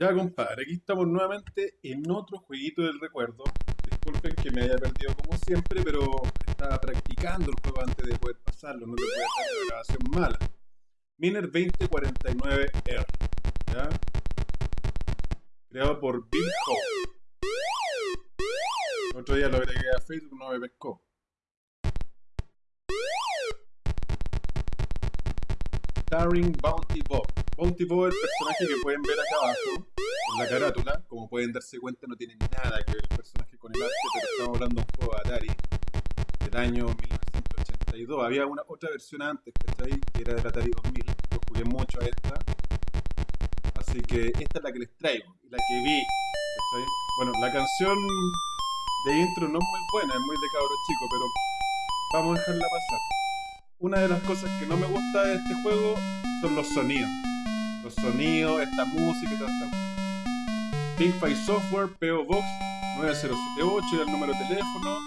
Ya, compadre, aquí estamos nuevamente en otro jueguito del recuerdo. Disculpen que me haya perdido como siempre, pero estaba practicando el juego antes de poder pasarlo, no te puede hacer una grabación mala. Miner 2049R, ¿ya? Creado por Bill Howe. Otro día lo agregué a Facebook, no me pescó. Starring Bounty Bob. Bounty el personaje que pueden ver acá abajo, en la carátula. Como pueden darse cuenta, no tiene nada que ver el personaje con el arte, pero estamos hablando de un juego de Atari del año 1982. Había una otra versión antes, ¿cachai? Que era del Atari 2000. Yo jugué mucho a esta. Así que esta es la que les traigo la que vi, ¿cachai? Bueno, la canción de intro no es muy buena, es muy de cabro chico, pero vamos a dejarla pasar una de las cosas que no me gusta de este juego son los sonidos. Los sonidos, esta música y toda esta Software, PO Box 9078 y el número de teléfono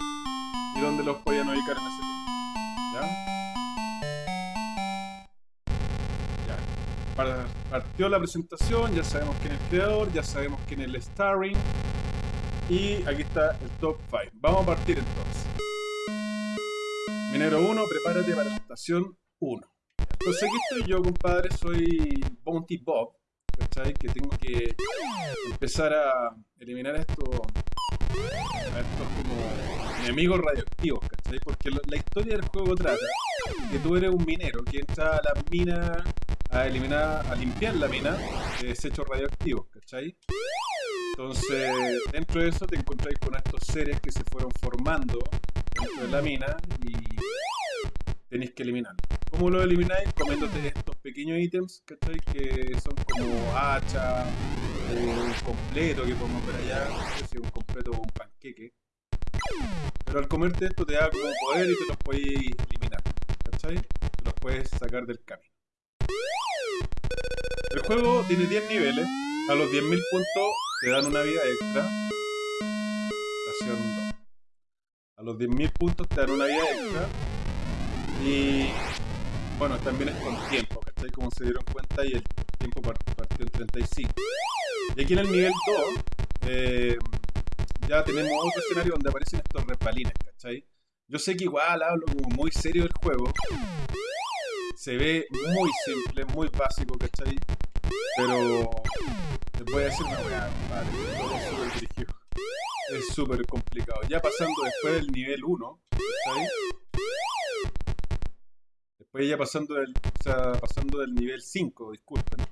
y donde los podían ubicar en ese tiempo. ¿Ya? Ya. Partió la presentación, ya sabemos quién es el creador, ya sabemos quién es el starring. Y aquí está el top 5. Vamos a partir entonces. Minero 1, prepárate para la estación 1. Entonces aquí estoy yo, compadre, soy Bounty Bob, ¿cachai? Que tengo que empezar a eliminar a estos, estos como enemigos radioactivos, ¿cachai? Porque la historia del juego trata que tú eres un minero que entra a la mina a eliminar, a limpiar la mina de desechos radioactivos, ¿cachai? Entonces, dentro de eso te encontráis con estos seres que se fueron formando dentro de la mina y tenéis que eliminarlo. ¿Cómo lo elimináis? Comiéndote estos pequeños ítems, ¿cachai? Que son como hacha, un completo que podemos ver allá, no sé si un completo o un panqueque. Pero al comerte esto te da como poder y te los puedes eliminar, ¿cachai? Te los puedes sacar del camino. El juego tiene 10 niveles, a los 10.000 puntos te dan una vida extra. Estación 2. A los 10.000 puntos te dan una vida extra. Y bueno, también es con tiempo, ¿cachai? Como se dieron cuenta y el tiempo partió en 35. Y aquí en el nivel 2 eh, ya tenemos otro escenario donde aparecen estos repalines, ¿cachai? Yo sé que igual hablo como muy serio del juego. Se ve muy simple, muy básico, ¿cachai? Pero te voy a decir una weá, vale, todo es súper dirigido es súper complicado. Ya pasando después del nivel 1, ¿sabes? Después ya pasando del, o sea, pasando del nivel 5, disculpen,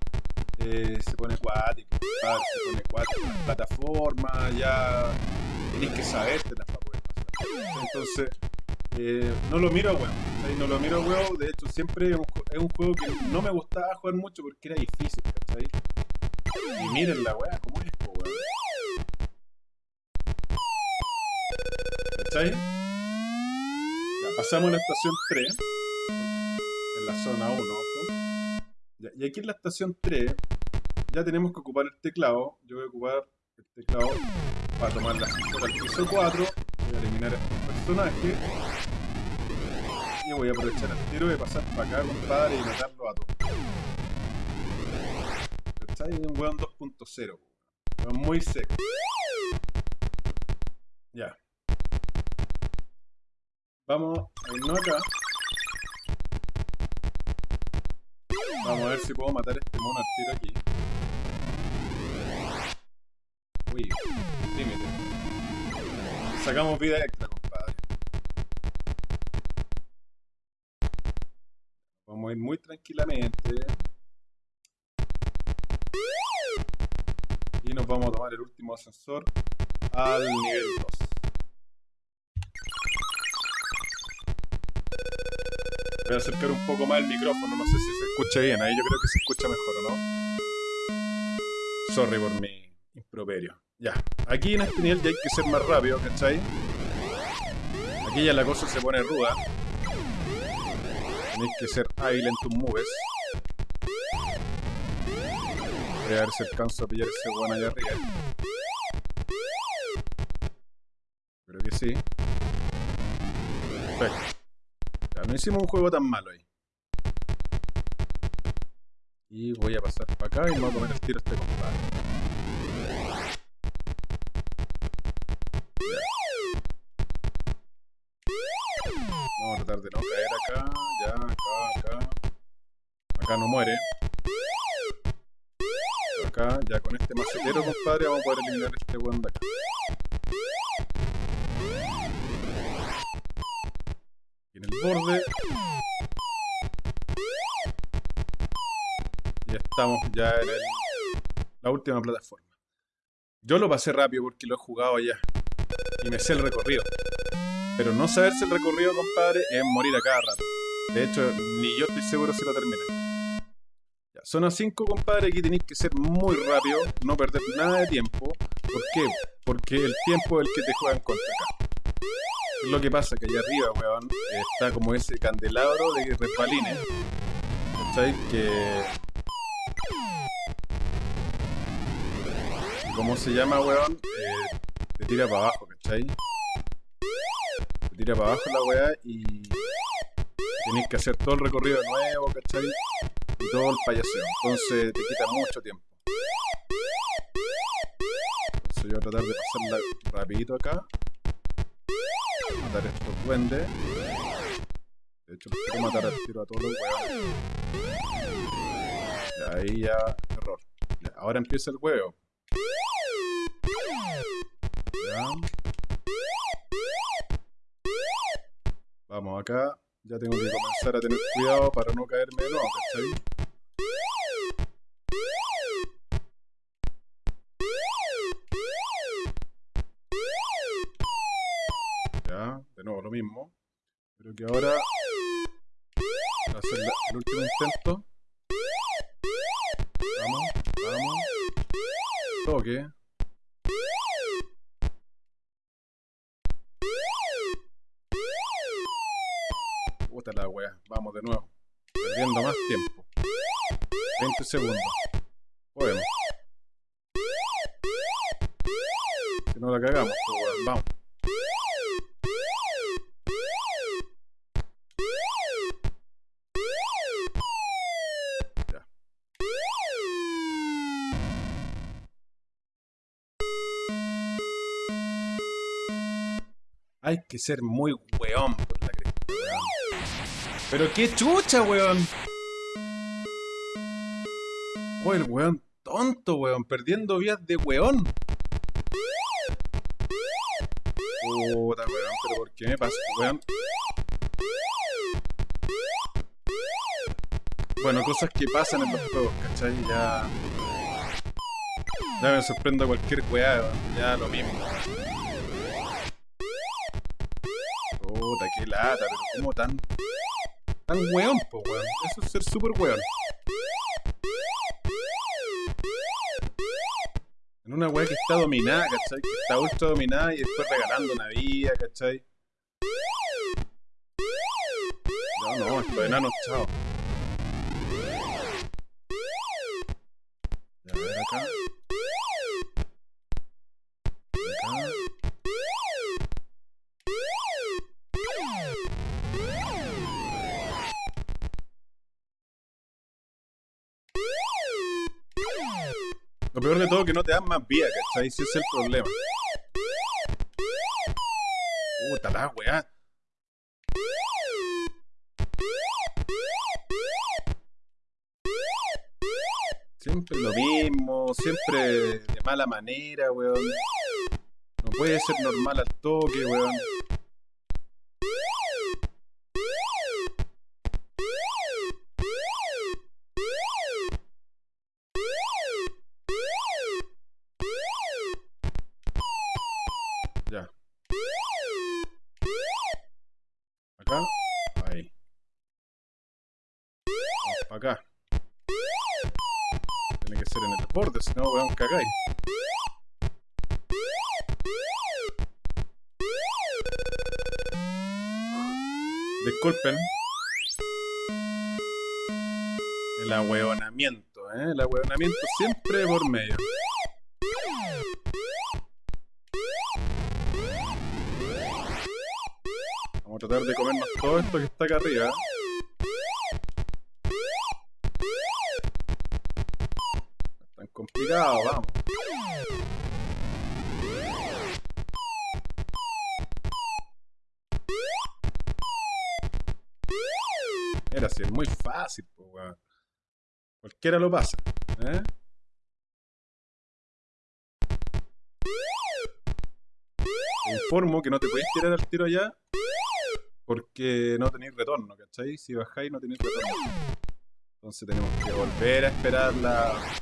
eh, se pone cuático, se pone cuático. Las plataformas ya tenéis que sabértelas para poder pasar. Entonces, eh, no lo miro a huevo, no lo miro a huevo, de hecho siempre es un, es un, juego que no me gustaba jugar mucho porque era difícil, ¿cachai? Y miren la weá, ¿cómo es, weón? ¿Cachai? Ya, pasamos a la estación 3. La zona 1, ojo. y aquí en la estación 3 ya tenemos que ocupar el teclado. Yo voy a ocupar el teclado para tomar la ascensor al piso 4. Voy a eliminar a este personaje. Y voy a aprovechar el tiro de pasar para acá, compadre, y matarlo a todos. ¿Cachai? Un weón 2.0. Muy seco. Ya. Vamos a irnos acá. Vamos a ver si puedo matar este mono al tiro aquí. Uy, límite. Sacamos vida extra, compadre. Vamos a ir muy tranquilamente. Y nos vamos a tomar el último ascensor al nivel 2. Voy a acercar un poco más el micrófono, no sé si se escucha bien, ahí yo creo que se escucha mejor, ¿o no? Sorry por mi improperio. Ya, aquí en este nivel ya hay que ser más rápido, ¿cachai? Aquí ya la cosa se pone ruda. Tenéis que ser hábil en tus moves. Voy a ver si alcanzo a pillar ese weón allá arriba. Creo que sí. Perfecto no hicimos un juego tan malo ahí. Y voy a pasar para acá y me voy a comer el tiro a este compadre. Vamos a tratar de no caer acá. Ya, acá, acá. Acá no muere. Acá, ya con este macetero, compadre, vamos a poder eliminar este weón acá. Borde. Y estamos ya en la última plataforma. Yo lo pasé rápido porque lo he jugado allá. Y me sé el recorrido. Pero no saberse el recorrido, compadre, es morir a cada rato. De hecho, ni yo estoy seguro si lo terminé. Ya, zona 5, compadre, aquí tenéis que ser muy rápido, no perder nada de tiempo. ¿Por qué? Porque el tiempo es el que te juega en contra acá. Lo que pasa que allá arriba, weón, está como ese candelabro de resbalines. ¿Cachai? Que... ¿Cómo se llama, weón? Eh, te tira para abajo, ¿cachai? Te tira para abajo la weá y... Tenéis que hacer todo el recorrido de nuevo, ¿cachai? Y todo el payaseo. Entonces te quita mucho tiempo. Entonces yo voy a tratar de pasarla rapidito acá matar estos duendes. De hecho, quiero matar al tiro a todos los huevos. Y ahí ya, error. Ahora empieza el huevo. Vamos acá. Ya tengo que comenzar a tener cuidado para no caerme de nuevo, ¿cachai? Pero que ahora va a hacer el último intento. Vamos, vamos. Toque. Puta la wea. Vamos de nuevo. Perdiendo más tiempo. 20 segundos. Podemos. Si no la cagamos, pues, vamos. Hay que ser muy weón por la cresta. Pero qué chucha, weón. Oh, el weón tonto, weón. Perdiendo vías de weón. Puta, weón. Pero ¿por qué me pasa, weón? Bueno, cosas que pasan en los juegos, ¿cachai? Ya... Ya me sorprendo cualquier weá, ya lo mismo. Pero como tan. tan weón, po weón. Eso es ser super weón. En una weá que está dominada, ¿cachai? Que está ultra dominada y después regalando una vida, ¿cachai? No, no, estos enanos, chao. Lo peor de todo es que no te dan más vida, ¿cachai? Ese es el problema. Puta la weá. Siempre lo mismo, siempre de mala manera, weón. No puede ser normal al toque, weón. Disculpen. El ahueonamiento, ¿eh? El ahueonamiento siempre por medio. Vamos a tratar de comernos todo esto que está acá arriba. complicado, vamos. Es muy fácil. Cualquiera lo pasa, ¿eh? Te informo que no te podéis tirar al tiro allá porque no tenéis retorno, ¿cachai? Si bajáis no tenéis retorno. Entonces tenemos que volver a esperar la...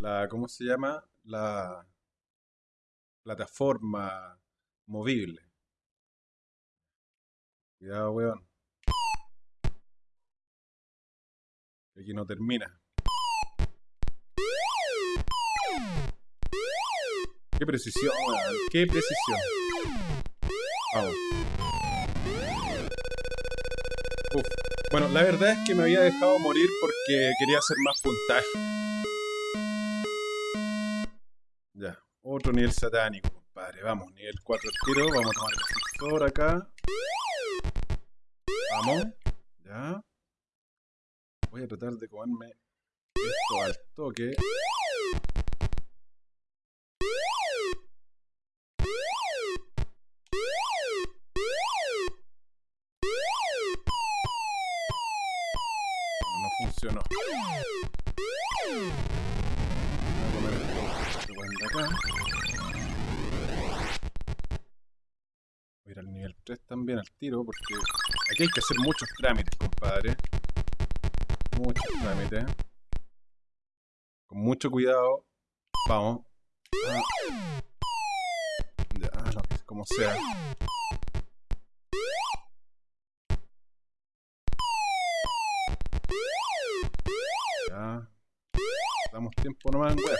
La... ¿Cómo se llama? La... Plataforma movible. Cuidado, weón. Aquí no termina. Qué precisión. Qué precisión. Vamos. Uf. Bueno, la verdad es que me había dejado morir porque quería hacer más puntaje. Ya, otro nivel satánico, compadre. Vamos, nivel 4 al tiro. Vamos a tomar el ascensor acá. Vamos. Ya. Voy a tratar de comerme esto al toque. No funcionó. Voy a comer esto de acá. Voy a ir al nivel 3 también al tiro porque aquí hay que hacer muchos trámites, compadre. Muchos trámites. Con mucho cuidado. Vamos. Ah. Ya, lo que- como sea. Ya. Damos tiempo nomás en weón.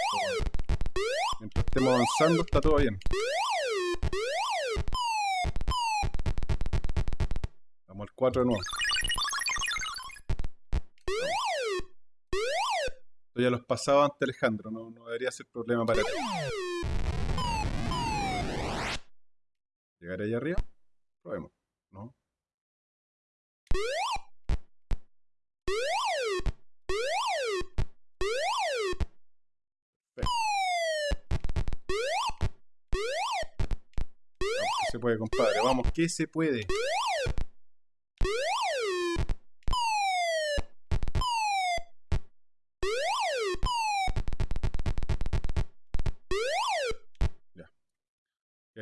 Mientras estemos avanzando está todo bien. Vamos al 4 de nuevo. Esto ya los pasaba antes Alejandro, no, no debería ser problema para ti. ¿Llegaré allá arriba? Probemos, ¿no? Se puede, compadre. Vamos, que se puede.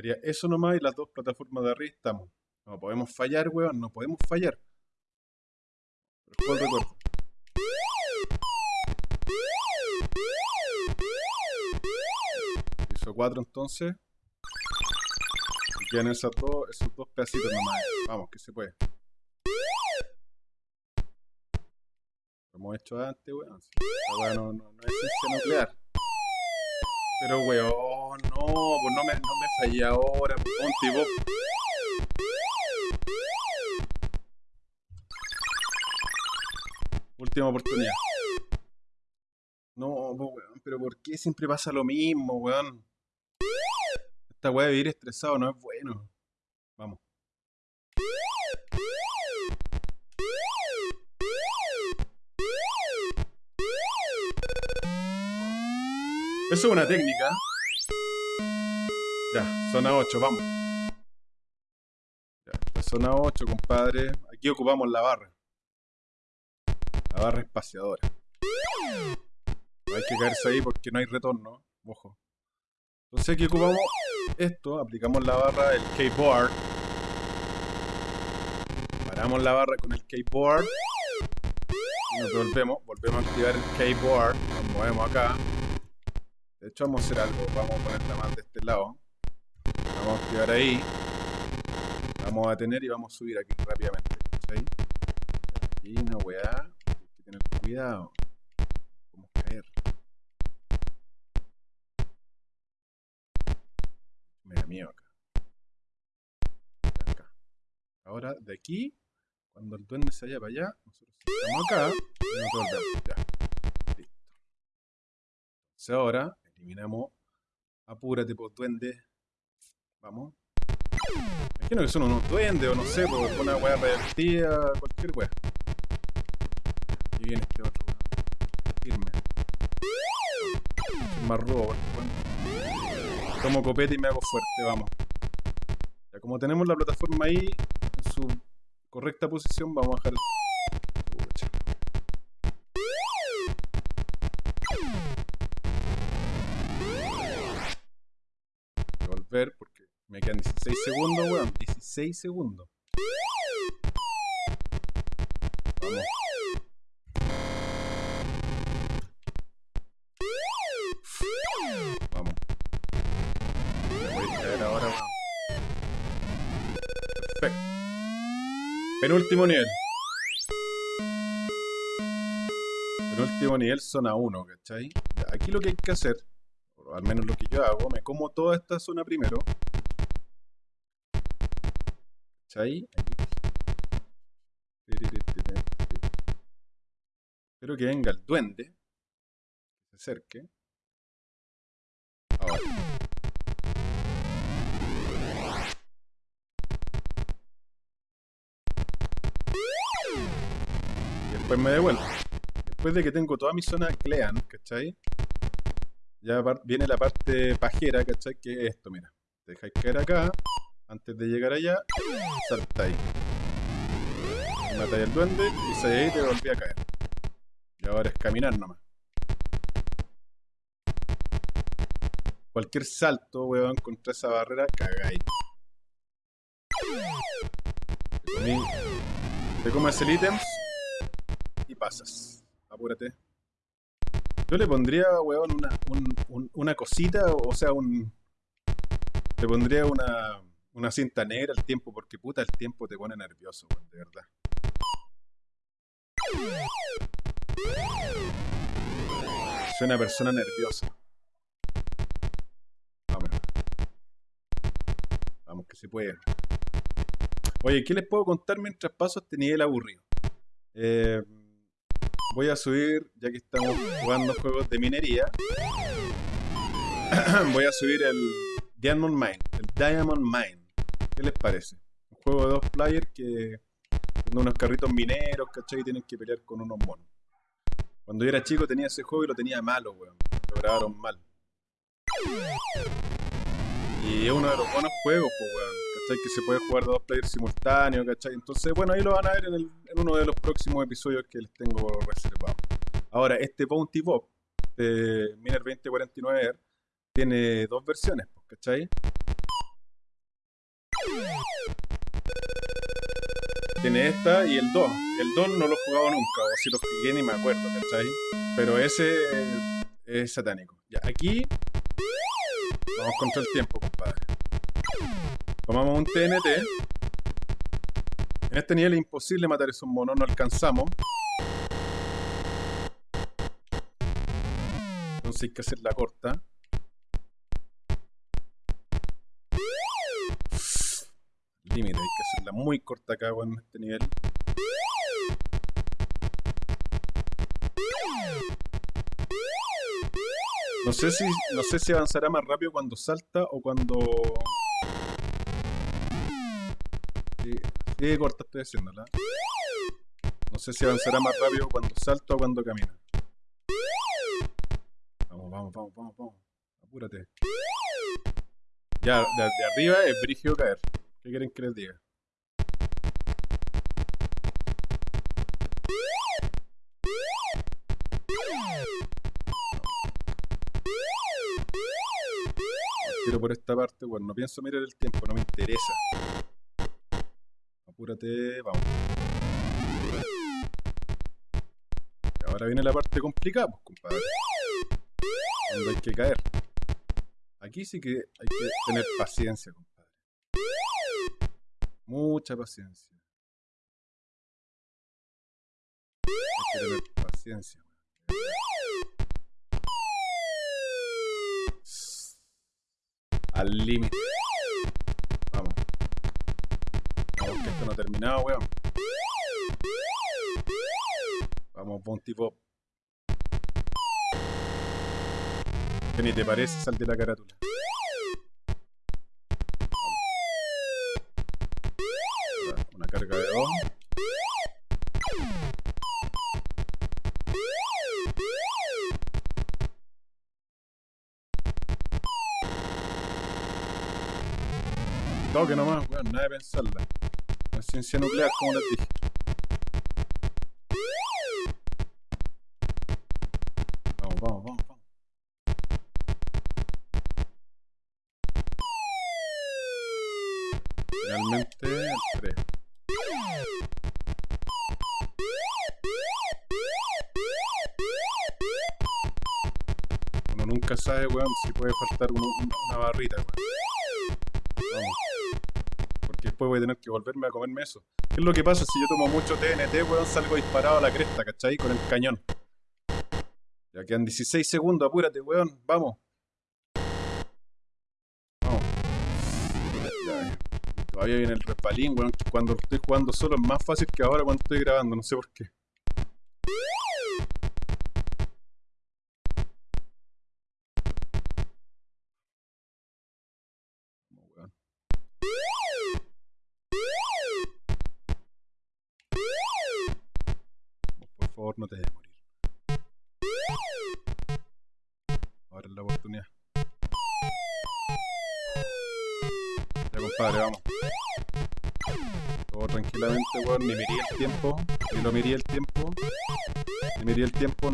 Y haría eso nomás y las dos plataformas de arriba estamos. No podemos fallar, weón, no podemos fallar. Pero ¿cuál recuerdo? Hizo cuatro entonces. Y quedan dos, esos dos pedacitos nomás. Vamos, que se puede. Lo hemos hecho antes, weón. Sí, Esta weá no, no, no es ciencia nuclear. Pero weón, no, pues no me, no me fallé ahora, ponte vos. Última oportunidad. No, pues, weón, pero ¿por qué siempre pasa lo mismo, weón? Esta weá de vivir estresado no es bueno. Vamos. Eso es una técnica. Zona 8, vamos. Ya, la zona 8, compadre. Aquí ocupamos la barra. La barra espaciadora. No hay que caerse ahí porque no hay retorno. Ojo. Entonces aquí ocupamos esto. Aplicamos la barra del keyboard. Paramos la barra con el keyboard. Y nos devolvemos. Volvemos a activar el keyboard. Nos movemos acá. De hecho, vamos a hacer algo. Vamos a ponerla más de este lado. Vamos a activar ahí. Vamos a detener y vamos a subir aquí rápidamente. ¿cachai? Aquí una weá. Hay que tener cuidado. Vamos a caer. Me da miedo acá. Acá. Ahora, de aquí, cuando el duende se vaya para allá, nosotros estamos acá y. Ya. Listo. Entonces ahora eliminamos. Apúrate, pues, duende. Vamos. Imagino que son unos duendes o no sé, por una weá revertida, cualquier weá. Y viene este otro weón. Firme. más robo. Bueno, tomo copete y me hago fuerte, vamos. Ya como tenemos la plataforma ahí en su correcta posición, vamos a dejar Volver porque me quedan 16 segundos, weón. 16 segundos. Vamos. Vamos. voy a ahora, weón. Perfecto. Penúltimo nivel. Penúltimo nivel zona 1, ¿cachai? Aquí lo que hay que hacer, o al menos lo que yo hago, me como toda esta zona primero. ¿Cachai? Espero que venga el duende. Se acerque. Ahora. Y después me devuelvo. Después de que tengo toda mi zona clean, ¿cachai? Ya viene la parte pajera, ¿cachai? Que es esto, mira. Te dejáis caer acá. Antes de llegar allá, saltáis. Matáis al duende y se ahí te volví a caer. Y ahora es caminar nomás. Cualquier salto, weón, contra esa barrera, cagáis. Te, comes el ítem y pasas. Apúrate. Yo le pondría, weón, una, una cosita, o sea, un... Le pondría una, una cinta negra al tiempo, porque puta, el tiempo te pone nervioso, de verdad. Soy una persona nerviosa. Vamos. Vamos, que se puede. Oye, ¿qué les puedo contar mientras paso este nivel aburrido? Eh, voy a subir, ya que estamos jugando juegos de minería, voy a subir el Diamond Mine, el Diamond Mine. ¿Qué les parece? Un juego de dos players que unos carritos mineros, ¿cachai? Y tienen que pelear con unos monos. Cuando yo era chico tenía ese juego y lo tenía malo, weón. Lo grabaron mal. Y es uno de los buenos juegos, pues, weón. ¿Cachai? Que se puede jugar de dos players simultáneos, ¿cachai? Entonces, bueno, ahí lo van a ver en, uno de los próximos episodios que les tengo reservado. Ahora, este Bounty Bob de Miner 2049R tiene dos versiones, pues, ¿cachai? Tiene esta y el 2. El 2 no lo he jugado nunca, o si lo jugué ni me acuerdo, ¿cachai? Pero ese es satánico. Ya, aquí vamos contra el tiempo, compadre. Tomamos un TNT. En este nivel es imposible matar esos monos, no alcanzamos. Entonces hay que hacer la corta. Límite, hay que hacerla muy corta acá en este nivel. No sé si no sé si avanzará más rápido cuando salta o cuando sí, corta estoy haciéndola. No sé si avanzará más rápido cuando salta o cuando camina. Vamos, vamos, vamos, vamos, vamos. Apúrate. Ya, de, arriba es brigio caer. ¿Qué quieren que les diga? Tiro por esta parte, bueno, no pienso mirar el tiempo, no me interesa. Apúrate, vamos. Ahora viene la parte complicada, pues, compadre. Cuando hay que caer. Aquí sí que hay que tener paciencia, compadre. Mucha paciencia. Que paciencia. Al límite. Vamos. Vamos, que esto no ha terminado, weón. Vamos, Bounty Pop. ¿Qué ni te parece? Sal de la carátula. Toque nomás, weón, nada de pensarla. La ciencia nuclear, como les dije. Vamos, vamos, vamos, vamos. Finalmente, el 3. Uno nunca sabe, weón, si puede faltar una barrita, weón. Después voy a tener que volverme a comerme eso. ¿Qué es lo que pasa si yo tomo mucho TNT, weón? Salgo disparado a la cresta, ¿cachai? Con el cañón. Ya quedan 16 segundos, apúrate, weón. Vamos. Todavía viene el respalín, weón. Cuando estoy jugando solo es más fácil que ahora cuando estoy grabando, no sé por qué.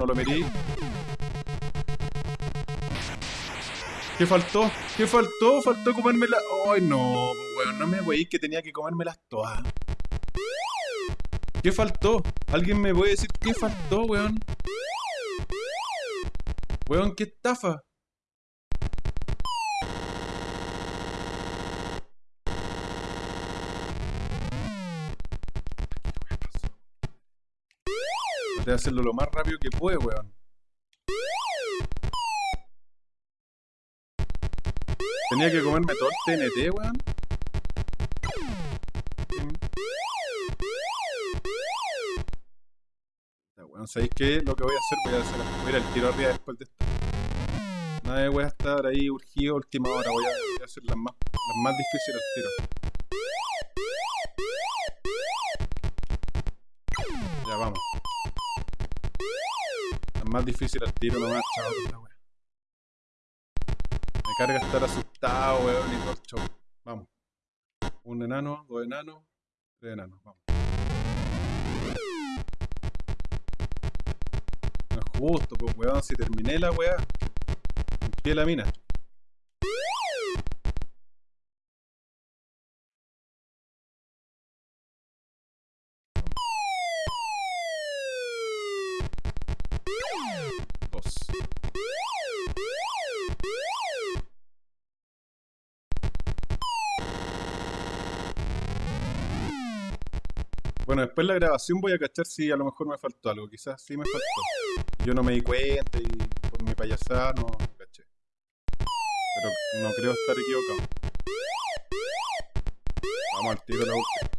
El tiempo, no lo mirí. ¿Qué faltó? ¿Qué faltó? Faltó comérmela. Ay, no, weón. No me weí que tenía que comérmelas todas. ¿Qué faltó? ¿Alguien me puede decir qué faltó, weón? Weón, qué estafa. De hacerlo lo más rápido que puede, weón. Tenía que comerme todo el TNT, weón. Ya, weón, ¿sabéis qué? Lo que voy a hacer, voy a hacer, voy a ir al tiro arriba después de esto. Nadie voy a estar ahí urgido última hora, voy a, voy a hacer las más, las más difíciles al tiro. Más difíciles al tiro nomás, chao. Me carga estar asustado, weón, y. Vamos. Un enano, dos enanos, tres enanos, vamos. No es justo, pues weón, si terminé la weá. Limpié la mina. Después de la grabación voy a cachar si a lo mejor me faltó algo. Quizás sí me faltó. Yo no me di cuenta y por mi payasada no caché. Pero no creo estar equivocado. Vamos al tiro última.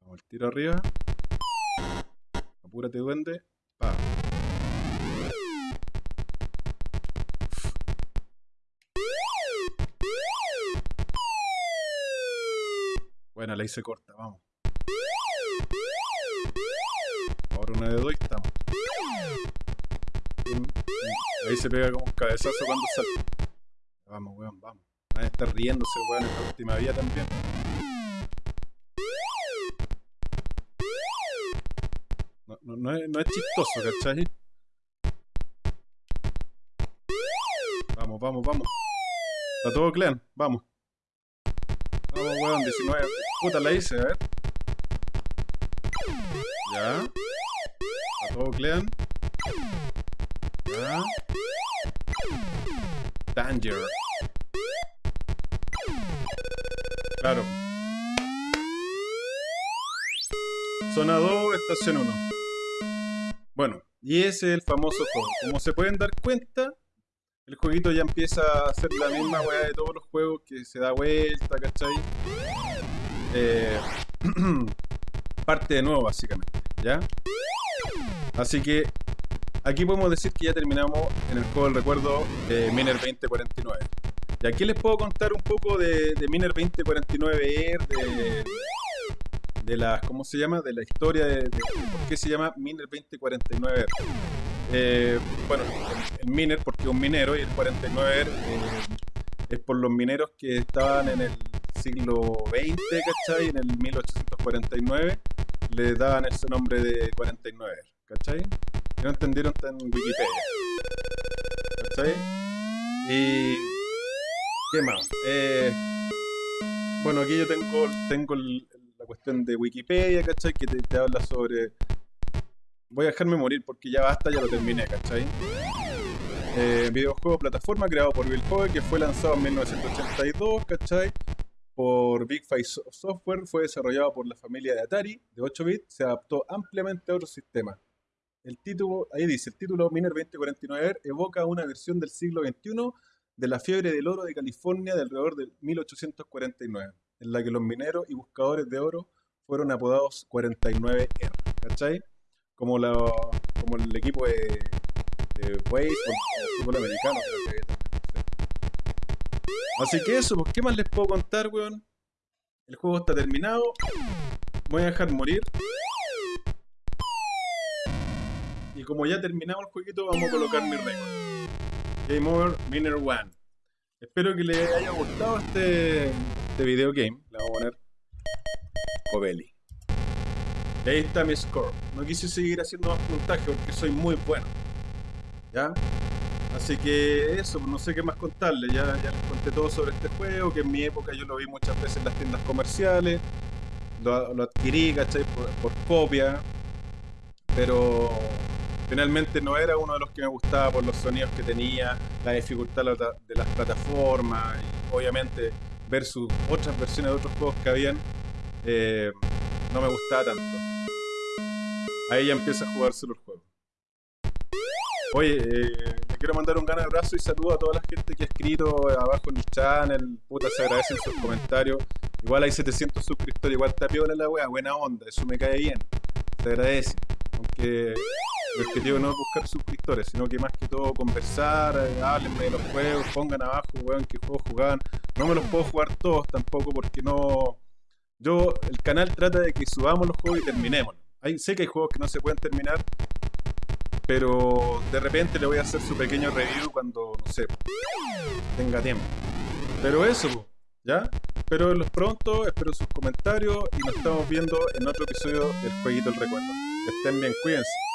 Vamos al tiro arriba. Apúrate, duende. Pa. La hice corta, vamos. Ahora una de dos y estamos. Ahí se pega como un cabezazo cuando salta. Vamos, weón, vamos. Nadie está riéndose, weón, en la última vía también. No, no, es, no es chistoso, ¿cachai? Vamos, vamos, vamos. Está todo clean, vamos. Weón, 19. Puta, la hice, a ver. Ya. Está todo clean. Ya. Danger. Claro. Zona 2, estación 1. Bueno, y ese es el famoso juego. Como se pueden dar cuenta, el jueguito ya empieza a hacer la misma weá de todos los juegos, que se da vuelta, ¿cachai? Eh, parte de nuevo, básicamente, ¿ya? Así que aquí podemos decir que ya terminamos en el juego del recuerdo de Miner 2049. Y aquí les puedo contar un poco de, Miner 2049R, de, de la, ¿cómo se llama? De la historia de, de- de por qué se llama Miner 2049R. Eh, bueno, el, miner porque un minero y el 49 er, eh, es por los mineros que estaban en el siglo XX, ¿cachai? En el 1849 le daban ese nombre de 49, er, ¿cachai? Y no entendieron tan en Wikipedia. ¿Cachai? Y... ¿Qué más? Eh, bueno, aquí yo tengo, tengo la cuestión de Wikipedia, ¿cachai? Que te, habla sobre... Voy a dejarme morir porque ya basta, ya lo terminé, ¿cachai? Eh, videojuego plataforma creado por Bill Howe que fue lanzado en 1982, ¿cachai? Por Big Five Software, fue desarrollado por la familia de Atari de 8 bits, se adaptó ampliamente a otros sistemas. El título, ahí dice, el título Miner 2049 evoca una versión del siglo XXI de la fiebre del oro de California de alrededor de 1849, en la que los mineros y buscadores de oro fueron apodados 49R, ¿cachai? Como, la, como el equipo de, de o el fútbol americano. Así que eso, pues, ¿qué más les puedo contar, weón? El juego está terminado. Voy a dejar morir. Y como ya terminamos el jueguito, vamos a colocar mi récord. Game Over Miner One. Espero que les haya gustado este, este video game. Le vamos a poner Covelli. Ahí está mi score. No quise seguir haciendo más puntaje porque soy muy bueno. ¿Ya? Así que eso, no sé qué más contarles. Ya, ya les conté todo sobre este juego, que en mi época yo lo vi muchas veces en las tiendas comerciales. Lo, adquirí, ¿cachai? por copia. Pero finalmente no era uno de los que me gustaba por los sonidos que tenía, la dificultad de las plataformas y obviamente ver sus otras versiones de otros juegos que habían, eh, no me gustaba tanto. Ahí ya empieza a jugarse el juego. Oye, eh, le quiero mandar un gran abrazo y saludo a toda la gente que ha escrito abajo en el channel. Puta, se agradecen sus comentarios. Igual hay 700 suscriptores, igual está piola la wea, buena onda, eso me cae bien. Se agradece. Aunque el objetivo no es buscar suscriptores, sino que más que todo conversar, eh, háblenme de los juegos, pongan abajo, weón, qué juegos jugaban. No me los puedo jugar todos tampoco porque no... Yo, el canal trata de que subamos los juegos y terminemos. Hay, sé que hay juegos que no se pueden terminar, pero de repente le voy a hacer su pequeño review cuando, no sé, tenga tiempo. Pero eso, ¿ya? Espero verlos pronto, espero sus comentarios y nos estamos viendo en otro episodio del Jueguito el Recuerdo. Estén bien, cuídense.